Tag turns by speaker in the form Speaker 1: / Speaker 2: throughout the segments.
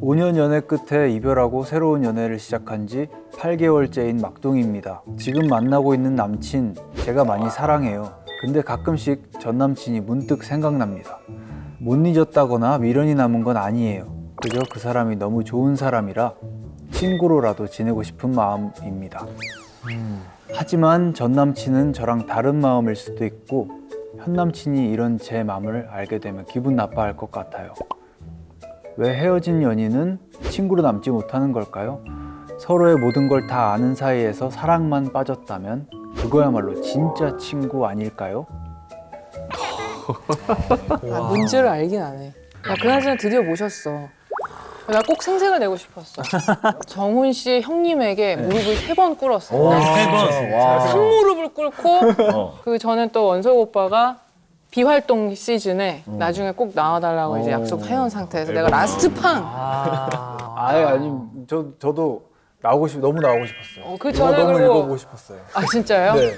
Speaker 1: 5년 연애 끝에 이별하고 새로운 연애를 시작한 지 8개월째인 막둥이입니다. 지금 만나고 있는 남친 제가 많이 사랑해요. 근데 가끔씩 전 남친이 문득 생각납니다. 못 잊었다거나 미련이 남은 건 아니에요. 그저 그 사람이 너무 좋은 사람이라 친구로라도 지내고 싶은 마음입니다. 하지만 전 남친은 저랑 다른 마음일 수도 있고 현 남친이 이런 제 마음을 알게 되면 기분 나빠할 것 같아요. 왜 헤어진 연인은 친구로 남지 못하는 걸까요? 서로의 모든 걸 다 아는 사이에서 사랑만 빠졌다면 그거야말로 진짜 친구 아닐까요?
Speaker 2: 아, 문제를 알긴 안 해. 야, 그나저나 드디어 모셨어. 나 꼭 생색을 내고 싶었어. 정훈 씨의 형님에게 무릎을 세 번 꿇었어. 상무릎을 꿇고 그 저는 또 원석 오빠가 비활동 시즌에 나중에 꼭 나와달라고 이제 약속해온 상태에서 내가 last 판.
Speaker 1: 아예 아니 저 저도 나오고 싶 너무 나오고 싶었어요.
Speaker 2: 어, 그 전에
Speaker 1: 너무
Speaker 2: 그리고-
Speaker 1: 읽어보고 싶었어요.
Speaker 2: 아 진짜요?
Speaker 1: 네.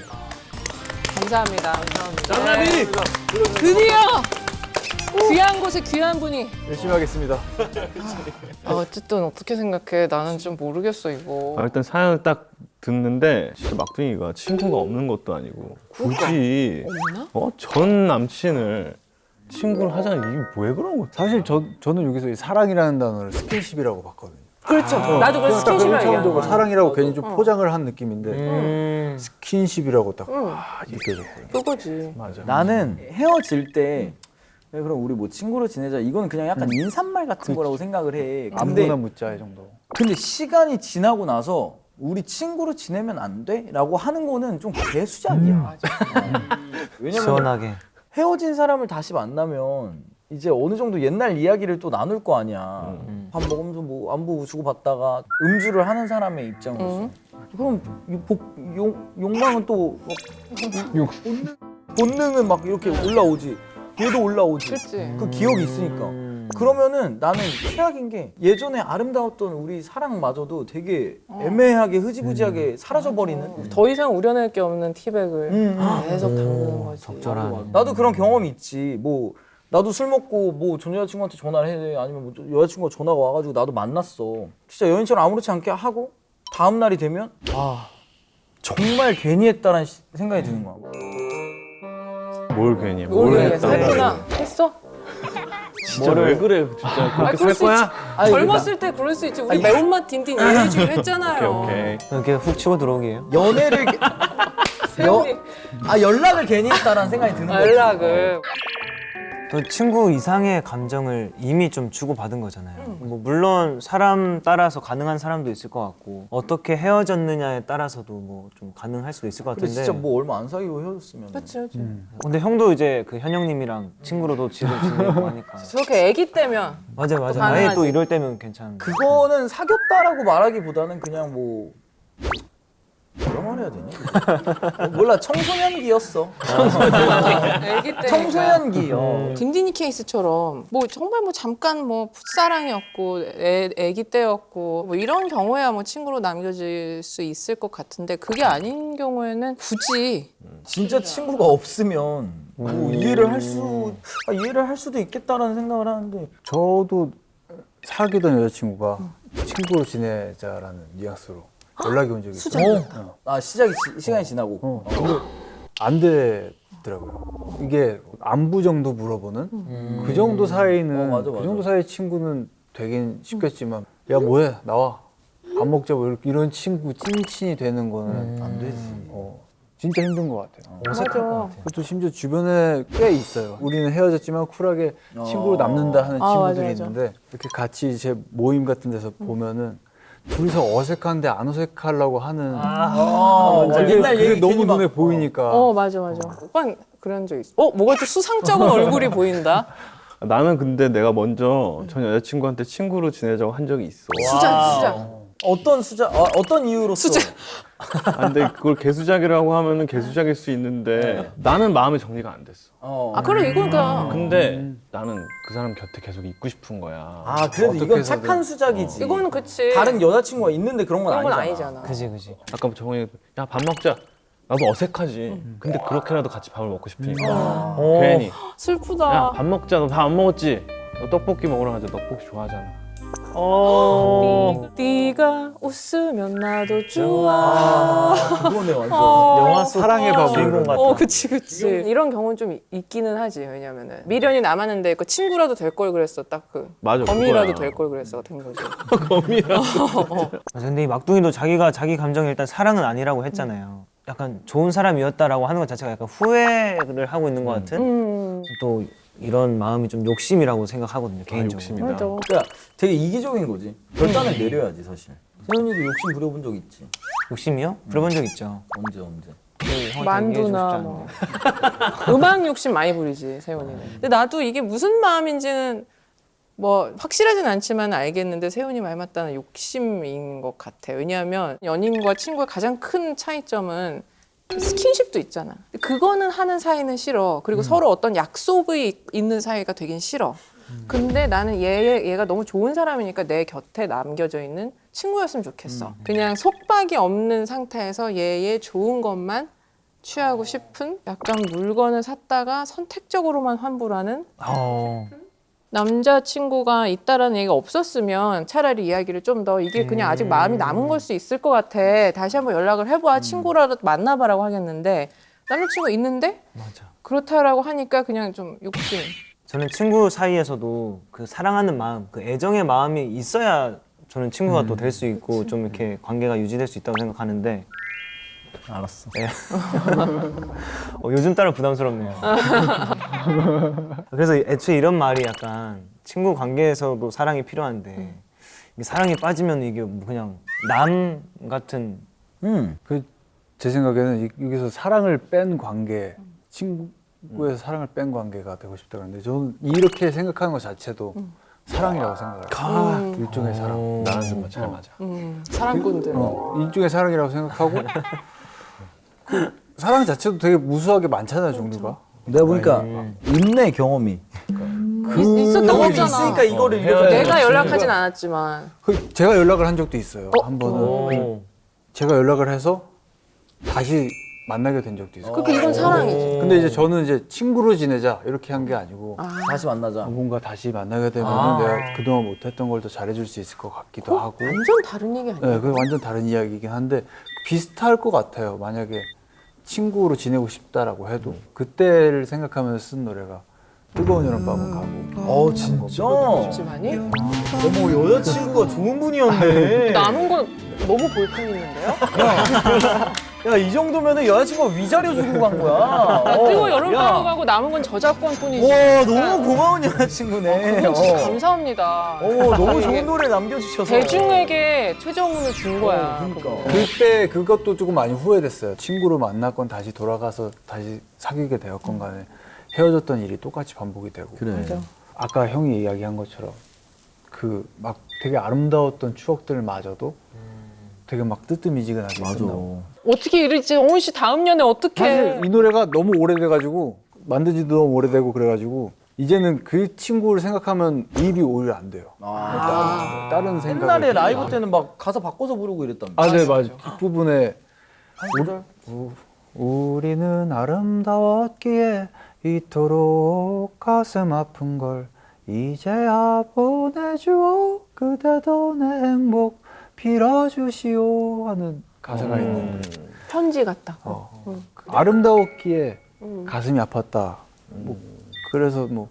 Speaker 2: 감사합니다. 감사합니다. 네. 드디어 귀한 곳에 귀한 분이.
Speaker 1: 열심히 하겠습니다.
Speaker 2: 아, 어쨌든 어떻게 생각해? 나는 좀 모르겠어 이거.
Speaker 3: 아, 일단 사연을 딱 듣는데 진짜 막둥이가 친구가 없는 것도 아니고 굳이? 어? 전 남친을 친구를 하자 이게 왜 그런 거지?
Speaker 1: 사실 저 저는 여기서 이 사랑이라는 단어를 스킨십이라고 봤거든요.
Speaker 2: 그렇죠. 나도 스킨십을
Speaker 1: 일차원적으로
Speaker 2: 얘기하는 거야.
Speaker 1: 사랑이라고 괜히 좀 포장을 한 느낌인데
Speaker 4: 음.
Speaker 1: 스킨십이라고 딱
Speaker 2: 응.
Speaker 1: 아, 느껴졌거든요.
Speaker 2: 그거지.
Speaker 1: 맞아.
Speaker 5: 나는 헤어질 때 왜 그럼 우리 뭐 친구로 지내자 이거는 그냥 약간 인사말 같은 거라고 생각을 해. 근데
Speaker 1: 안부나 묻자 이 정도.
Speaker 5: 근데 시간이 지나고 나서 우리 친구로 지내면 안 돼? 라고 하는 거는 좀 개수작이야. 왜냐면
Speaker 4: 시원하게.
Speaker 5: 헤어진 사람을 다시 만나면 이제 어느 정도 옛날 이야기를 또 나눌 거 아니야. 밥 먹으면서 뭐 안부 주고 받다가 음주를 하는 사람의 입장으로서. 그럼 이 복, 용, 욕망은 또 막, 본능, 본능은 막 이렇게 올라오지. 얘도 올라오지.
Speaker 2: 그치.
Speaker 5: 그 기억이 있으니까. 그러면은 나는 최악인 게 예전에 아름다웠던 우리 사랑마저도 되게 애매하게 흐지부지하게 사라져버리는.
Speaker 2: 더 이상 우려낼 게 없는 티백을
Speaker 5: 음, 음.
Speaker 2: 계속 담그는 거지.
Speaker 4: 적절한.
Speaker 5: 나도 그런 경험이 있지. 뭐 나도 술 먹고 뭐 전 여자친구한테 전화를 해 아니면 뭐 여자친구가 전화가 와가지고 나도 만났어. 진짜 여인처럼 아무렇지 않게 하고 다음 날이 되면 아 정말 괜히 했다라는 시- 생각이 드는 거야.
Speaker 3: 뭘 괜히
Speaker 2: 모르겠어.
Speaker 3: 했다고.
Speaker 2: 했구나. 했어?
Speaker 3: 진짜 왜 그래 진짜
Speaker 2: 아,
Speaker 3: 그렇게
Speaker 2: 그럴 살수
Speaker 3: 거야?
Speaker 5: 아니,
Speaker 2: 젊었을 때 그럴 수 있지. 우리 매운맛 딘딘 이해해주기로 했잖아요.
Speaker 3: 오케이 오케이
Speaker 4: 훅 치고 들어오기에요.
Speaker 5: 연애를
Speaker 2: 세훈이
Speaker 5: 아 연락을 괜히 했다라는 생각이 드는 거야.
Speaker 2: 연락을.
Speaker 4: 또 친구 이상의 감정을 이미 좀 주고받은 거잖아요. 뭐 물론 사람 따라서 가능한 사람도 있을 것 같고 어떻게 헤어졌느냐에 따라서도 뭐 좀 가능할 수도 있을 것
Speaker 5: 근데
Speaker 4: 같은데.
Speaker 5: 진짜 뭐 얼마 안 사귀고 헤어졌으면.
Speaker 2: 그렇지, 그렇지.
Speaker 4: 근데 형도 이제 그 현영님이랑 친구로도 지금 지내고 하니까.
Speaker 2: 저렇게 애기 때면
Speaker 4: 맞아 맞아.
Speaker 2: 가능하지.
Speaker 4: 나이 또 이럴 때면 괜찮은.
Speaker 5: 그거는 사귀었다라고 말하기보다는 그냥 뭐 뭐라 말해야 되니? 몰라 청소년기였어.
Speaker 2: 애기 때.
Speaker 5: 청소년기. 어.
Speaker 2: 딘딘이 케이스처럼 뭐 정말 뭐 잠깐 뭐 풋사랑이었고 애, 애기 때였고 뭐 이런 경우야 뭐 친구로 남겨질 수 있을 것 같은데 그게 아닌 경우에는 굳이
Speaker 5: 진짜 친구가 없으면 뭐 이해를 할 수, 아, 이해를 할 수도 있겠다라는 생각을 하는데
Speaker 1: 저도 사귀던 여자친구가 친구로 지내자라는 뉘앙스로 연락이 온 적이 있어요. 어.
Speaker 5: 아 시작이 지- 시간이 지나고
Speaker 1: 어, 근데 안 되더라고요. 이게 안부 정도 물어보는 그 정도 사이는
Speaker 5: 어, 맞아,
Speaker 1: 그
Speaker 5: 맞아.
Speaker 1: 정도 사이 친구는 되긴 쉽겠지만 야 뭐해 나와 밥 먹자 뭐 이런 친구 찐친이 되는 거는
Speaker 5: 안 되지.
Speaker 1: 어, 진짜 힘든 것 같아요.
Speaker 4: 어색할 것 같아.
Speaker 1: 그것도 심지어 주변에 꽤 있어요. 우리는 헤어졌지만 쿨하게 친구로 남는다 하는
Speaker 2: 아,
Speaker 1: 친구들이
Speaker 2: 맞아, 맞아.
Speaker 1: 있는데 이렇게 같이 제 모임 같은 데서 보면은 둘이서 어색한데 안 어색하려고 하는
Speaker 5: 아,
Speaker 1: 그게,
Speaker 5: 옛날
Speaker 1: 그게
Speaker 5: 얘기
Speaker 1: 너무
Speaker 5: 막-
Speaker 1: 눈에 보이니까.
Speaker 2: 어 맞아 맞아. 오빠 그런 적 있어. 어 뭐가 또 수상쩍은 얼굴이 보인다?
Speaker 3: 나는 근데 내가 먼저 전 여자친구한테 친구로 지내자고 한 적이 있어.
Speaker 2: 수작 수작
Speaker 5: 어떤 수자, 아, 어떤 이유로서?
Speaker 2: 수작.
Speaker 3: 아, 근데 그걸 개수작이라고 하면은 개수작일 수 있는데 나는 마음의 정리가 안 됐어.
Speaker 5: 어.
Speaker 2: 아 그래 이거다.
Speaker 3: 근데 나는 그 사람 곁에 계속 있고 싶은 거야.
Speaker 5: 아 그래도 이건
Speaker 1: 해서든.
Speaker 5: 착한 수작이지.
Speaker 2: 이거는 그치.
Speaker 5: 다른 여자친구가 있는데 그런 건
Speaker 2: 그런 건
Speaker 5: 아니잖아.
Speaker 2: 아니잖아.
Speaker 4: 그지 그지.
Speaker 3: 아까 뭐 정원이 야밥 먹자. 나도 어색하지. 근데 그렇게라도 같이 밥을 먹고 싶으니까. 괜히.
Speaker 2: 슬프다.
Speaker 3: 야 밥 먹자. 너 밥 안 먹었지? 너 떡볶이 먹으러 가자. 떡볶이 좋아하잖아 어.
Speaker 2: 네 가 웃으면 나도 좋아.
Speaker 5: 아, 그거네 완전.
Speaker 4: 영화 속
Speaker 1: 사랑의 바보.
Speaker 4: 주인공 같다.
Speaker 2: 어, 그치, 그치. 이런 경우는 좀 있기는 하지. 왜냐면은 미련이 남았는데 그 친구라도 될 걸 그랬어. 딱 그.
Speaker 3: 맞아.
Speaker 2: 범이라도. 될 걸 그랬어. 된 거지.
Speaker 4: 맞아, 근데 이 막둥이도 자기가 자기 감정이 일단 사랑은 아니라고 했잖아요. 약간 좋은 사람이었다라고 하는 것 자체가 약간 후회를 하고 있는 것 같은
Speaker 2: 음.
Speaker 4: 또 이런 마음이 좀 욕심이라고 생각하거든요 개인적으로.
Speaker 3: 욕심이다.
Speaker 2: 맞아.
Speaker 5: 그러니까 되게 이기적인 거지. 결단을 내려야지 사실. 세훈이도 욕심 부려본 적 있지.
Speaker 4: 욕심이요? 부려본 적 있죠.
Speaker 5: 언제 언제.
Speaker 4: 그 형한테
Speaker 2: 만두나 뭐. 음악 욕심 많이 부리지, 세훈이는. 근데 나도 이게 무슨 마음인지는 뭐 확실하진 않지만 알겠는데 세훈이 말 맞다는 욕심인 것 같아. 왜냐하면 연인과 친구의 가장 큰 차이점은 스킨십도 있잖아. 그거는 하는 사이는 싫어. 그리고 서로 어떤 약속이 있는 사이가 되긴 싫어. 근데 나는 얘, 얘가 너무 좋은 사람이니까 내 곁에 남겨져 있는 친구였으면 좋겠어. 그냥 속박이 없는 상태에서 얘의 좋은 것만 취하고 싶은 약간 물건을 샀다가 선택적으로만 환불하는
Speaker 4: 어.
Speaker 2: 남자친구가 있다라는 얘기가 없었으면 차라리 이야기를 좀 더 이게 그냥 아직 마음이 남은 걸 수 있을 것 같아. 다시 한번 연락을 해봐. 친구라도 만나봐라고 하겠는데 남자친구 있는데
Speaker 4: 맞아.
Speaker 2: 그렇다라고 하니까 그냥 좀 욕심.
Speaker 4: 저는 친구 사이에서도 그 사랑하는 마음, 그 애정의 마음이 있어야 저는 친구가 또될 수 있고 좀 이렇게 관계가 유지될 수 있다고 생각하는데
Speaker 5: 알았어.
Speaker 4: 어, 요즘 따라 부담스럽네요. 그래서 애초에 이런 말이 약간 친구 관계에서도 사랑이 필요한데 이게 사랑에 빠지면 이게 뭐 그냥 남 같은
Speaker 5: 음.
Speaker 1: 그 제 생각에는 이- 여기서 사랑을 뺀 관계, 친구에서 사랑을 뺀 관계가 되고 싶다 그러는데 저는 이렇게 생각하는 것 자체도 사랑이라고 생각을 해요. 일종의 사랑.
Speaker 3: 나랑 좀잘 맞아.
Speaker 2: 음, 사랑꾼들.
Speaker 1: 어, 일종의 사랑이라고 생각하고 그 사랑 자체도 되게 무수하게 많잖아요 종류가.
Speaker 5: 내가 보니까 인내 경험이
Speaker 2: 있- 있었던 거잖아.
Speaker 5: 있으니까 이거를
Speaker 3: 어,
Speaker 5: 이렇게
Speaker 2: 내가 연락하진 않았지만
Speaker 1: 그 제가 연락을 한 적도 있어요. 한 번은
Speaker 4: 오.
Speaker 1: 제가 연락을 해서 다시 만나게 된 적도 있어요.
Speaker 2: 그러니까 이건 사랑이지.
Speaker 1: 근데 이제 저는 이제 친구로 지내자 이렇게 한 게 아니고
Speaker 5: 다시 만나자.
Speaker 1: 뭔가 다시 만나게 되면
Speaker 5: 아.
Speaker 1: 내가 그동안 못했던 걸 더 잘해줄 수 있을 것 같기도 하고.
Speaker 2: 완전 다른 얘기 아니야?
Speaker 1: 네, 그 완전 다른 이야기이긴 한데 비슷할 것 같아요. 만약에 친구로 지내고 싶다라고 해도 그때를 생각하면서 쓴 노래가 뜨거운 여름밤은 가고.
Speaker 5: 어 진짜?
Speaker 2: 없지만이
Speaker 5: 어머 여자친구가 좋은 분이었네.
Speaker 2: 남은 건 너무 볼품 있는데요?
Speaker 5: 야 이 정도면은 여자친구가 위자료 주고 간 거야.
Speaker 2: 아,
Speaker 5: 어,
Speaker 2: 뜨거 여름방학
Speaker 5: 야.
Speaker 2: 가고 남은 건 저작권뿐이지.
Speaker 5: 와 너무 고마운 여자친구네.
Speaker 2: 그건 진짜
Speaker 5: 어.
Speaker 2: 감사합니다.
Speaker 5: 어 너무 좋은 노래 남겨주셔서.
Speaker 2: 대중에게 최저문을 준 거야.
Speaker 5: 어, 그러니까.
Speaker 1: 그때 그것도 조금 많이 후회됐어요. 친구로 만났건 다시 돌아가서 다시 사귀게 되었건 간에 헤어졌던 일이 똑같이 반복이 되고.
Speaker 5: 그래.
Speaker 1: 아까 형이 이야기한 것처럼 그 막 되게 아름다웠던 추억들마저도 되게 막 뜨뜻미지근하게
Speaker 5: 맞아.
Speaker 1: 끝나고.
Speaker 2: 어떻게 이러지? 영훈 씨 다음 년에 어떻게?
Speaker 1: 사실 이 노래가 너무 오래돼가지고 만든 지도 너무 오래되고 그래가지고 이제는 그 친구를 생각하면 입이 오히려 안 돼요.
Speaker 5: 아.
Speaker 1: 다른 생각.
Speaker 5: 옛날에 라이브 때는 막 가사 바꿔서 부르고 이랬다며.
Speaker 1: 아, 네, 맞아. 뒷부분에. 우리는 아름다웠기에 이토록 가슴 아픈 걸 이제야 보내주오 그대도 내 행복 빌어주시오 하는 가사가 있는데
Speaker 2: 편지 같다.
Speaker 1: 어.
Speaker 2: 응.
Speaker 1: 아름다웠기에
Speaker 2: 음.
Speaker 1: 가슴이 아팠다 뭐 그래서 뭐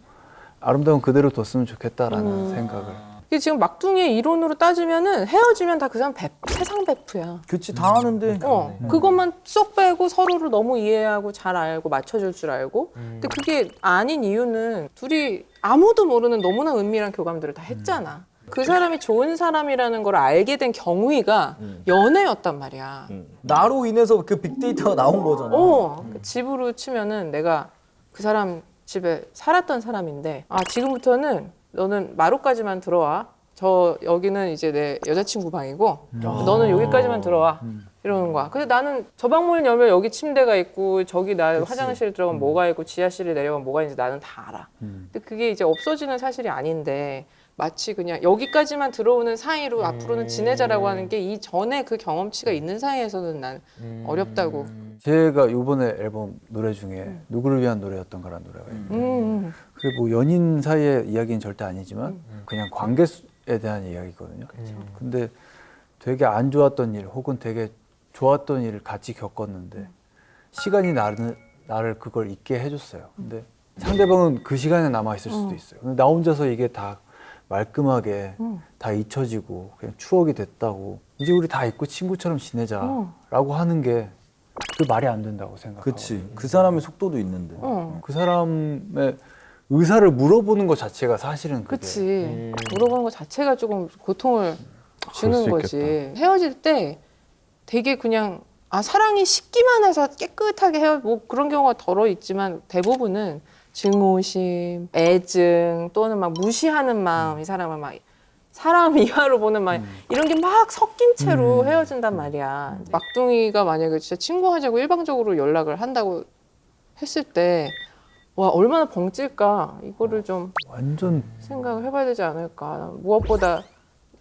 Speaker 1: 아름다운 그대로 뒀으면 좋겠다라는
Speaker 2: 음.
Speaker 1: 생각을
Speaker 2: 이게 지금 막둥이의 이론으로 따지면은 헤어지면 다 그 사람 배- 세상 베프야.
Speaker 5: 그치 다 하는데.
Speaker 2: 어, 그것만 쏙 빼고 서로를 너무 이해하고 잘 알고 맞춰줄 줄 알고. 근데 그게 아닌 이유는 둘이 아무도 모르는 너무나 은밀한 교감들을 다 했잖아. 그 사람이 좋은 사람이라는 걸 알게 된 경위가 연애였단 말이야.
Speaker 5: 나로 인해서 그 빅데이터가 나온 거잖아.
Speaker 2: 어, 그 집으로 치면은 내가 그 사람 집에 살았던 사람인데, 아, 지금부터는 너는 마루까지만 들어와. 저 여기는 이제 내 여자친구 방이고, 너는 여기까지만 들어와. 이러는 거야. 근데 나는 저 방문을 열면 여기 침대가 있고, 저기 나 화장실 들어가면 뭐가 있고, 지하실에 내려가면 뭐가 있는지 나는 다 알아. 근데 그게 이제 없어지는 사실이 아닌데, 마치 그냥 여기까지만 들어오는 사이로 앞으로는 지내자라고 하는 게 이 전에 그 경험치가 있는 사이에서는 난 어렵다고.
Speaker 1: 제가 이번에 앨범 노래 중에 누구를 위한 노래였던가라는 노래가 있는데
Speaker 2: 음.
Speaker 1: 그게 뭐 연인 사이의 이야기는 절대 아니지만 그냥 관계 수- 대한 이야기거든요. 근데 되게 안 좋았던 일 혹은 되게 좋았던 일을 같이 겪었는데 시간이 나를 나를 그걸 잊게 해줬어요. 근데 상대방은 그 시간에 남아 있을 수도 있어요. 근데 나 혼자서 이게 다 말끔하게 다 잊혀지고 그냥 추억이 됐다고 이제 우리 다 잊고 친구처럼 지내자라고 하는 게 그 말이 안 된다고 생각하고
Speaker 5: 그치. 그 사람의 속도도 있는데.
Speaker 2: 어.
Speaker 1: 그 사람의 의사를 물어보는 것 자체가 사실은 그게
Speaker 2: 그치. 물어보는 것 자체가 조금 고통을 주는
Speaker 3: 수
Speaker 2: 거지. 헤어질 때 되게 그냥 아 사랑이 식기만 해서 깨끗하게 헤어 뭐 그런 경우가 덜어 있지만 대부분은 증오심, 애증 또는 막 무시하는 마음 이 사람을 막 사람 이하로 보는 말 이런 게 막 섞인 채로 헤어진단 말이야. 막둥이가 만약에 진짜 친구 하자고 일방적으로 연락을 한다고 했을 때 와 얼마나 벙찔까 이거를 좀
Speaker 1: 완전
Speaker 2: 생각을 해봐야 되지 않을까. 무엇보다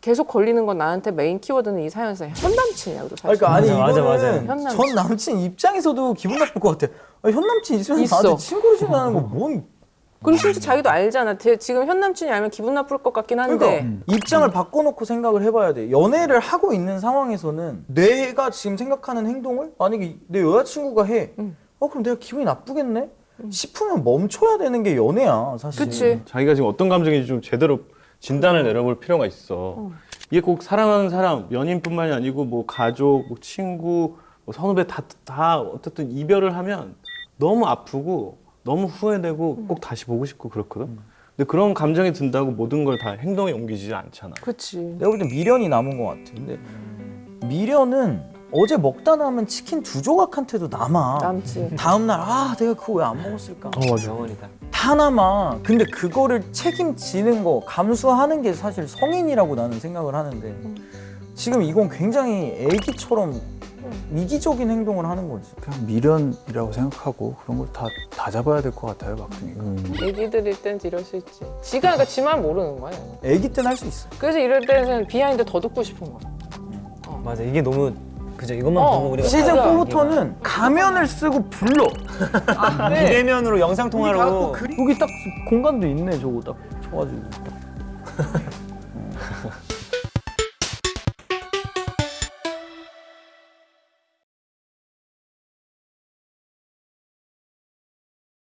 Speaker 2: 계속 걸리는 건 나한테 메인 키워드는 이 사연에서 현 남친이야.
Speaker 5: 아니,
Speaker 2: 사실.
Speaker 5: 그러니까 아니
Speaker 4: 맞아, 맞아,
Speaker 5: 이거는
Speaker 2: 맞아. 현 남친.
Speaker 5: 전 남친 입장에서도 기분 나쁠 것 같아. 아니, 현 남친 있으면
Speaker 2: 있어.
Speaker 5: 나한테 친구로 지내는 거 뭔
Speaker 2: 그리고 심지어 자기도 알잖아. 대- 지금 현 남친이 알면 기분 나쁠 것 같긴 한데.
Speaker 5: 그러니까 입장을 바꿔놓고 생각을 해봐야 돼. 연애를 하고 있는 상황에서는 내가 지금 생각하는 행동을 만약에 내 여자친구가 해.
Speaker 2: 음.
Speaker 5: 어 그럼 내가 기분이 나쁘겠네? 싶으면 멈춰야 되는 게 연애야 사실.
Speaker 2: 그치.
Speaker 3: 자기가 지금 어떤 감정인지 좀 제대로 진단을 내려볼 필요가 있어. 이게 꼭 사랑하는 사람, 연인뿐만이 아니고 뭐 가족, 뭐 친구, 뭐 선후배 다, 다 어쨌든 이별을 하면 너무 아프고 너무 후회되고 꼭 다시 보고 싶고 그렇거든. 근데 그런 감정이 든다고 모든 걸 다 행동에 옮기지 않잖아.
Speaker 2: 그치.
Speaker 5: 내가 볼땐 미련이 남은 것 같아. 근데 미련은 어제 먹다 남은 치킨 두 조각한테도 남아.
Speaker 2: 남지.
Speaker 5: 다음 날 아 내가 그거 왜 안 먹었을까?
Speaker 4: 영원이다.
Speaker 5: 다 남아. 근데 그거를 책임지는 거, 감수하는 게 사실 성인이라고 나는 생각을 하는데 지금 이건 굉장히 애기처럼 이기적인 행동을 하는 거지.
Speaker 1: 그냥 미련이라고 생각하고 그런 걸 다 다 잡아야 될 것 같아요 막둥이가.
Speaker 2: 애기들일 땐 이럴 수 있지. 지가 그러니까 지만 모르는 거야.
Speaker 5: 애기 때는 할 수 있어.
Speaker 2: 그래서 이럴 때는 behind 더 듣고 싶은 거야.
Speaker 4: 맞아 이게 너무 그죠 이것만
Speaker 2: 어,
Speaker 4: 보고 우리가
Speaker 5: 시즌
Speaker 2: 맞아.
Speaker 5: 4부터는 가면을 쓰고 불러.
Speaker 4: 비대면으로 영상 통화로
Speaker 5: 여기 딱 공간도 있네 저거 딱 쳐가지고. 딱. 어.